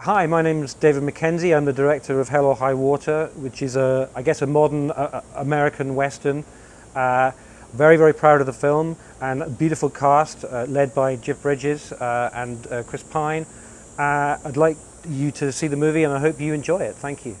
Hi, my name is David Mackenzie. I'm the director of Hell or High Water, which is a, I guess, a modern uh, uh American Western. Uh, very, very proud of the film and a beautiful cast uh, led by Jeff Bridges uh, and uh, Chris Pine. I'd like you to see the movie and I hope you enjoy it. Thank you.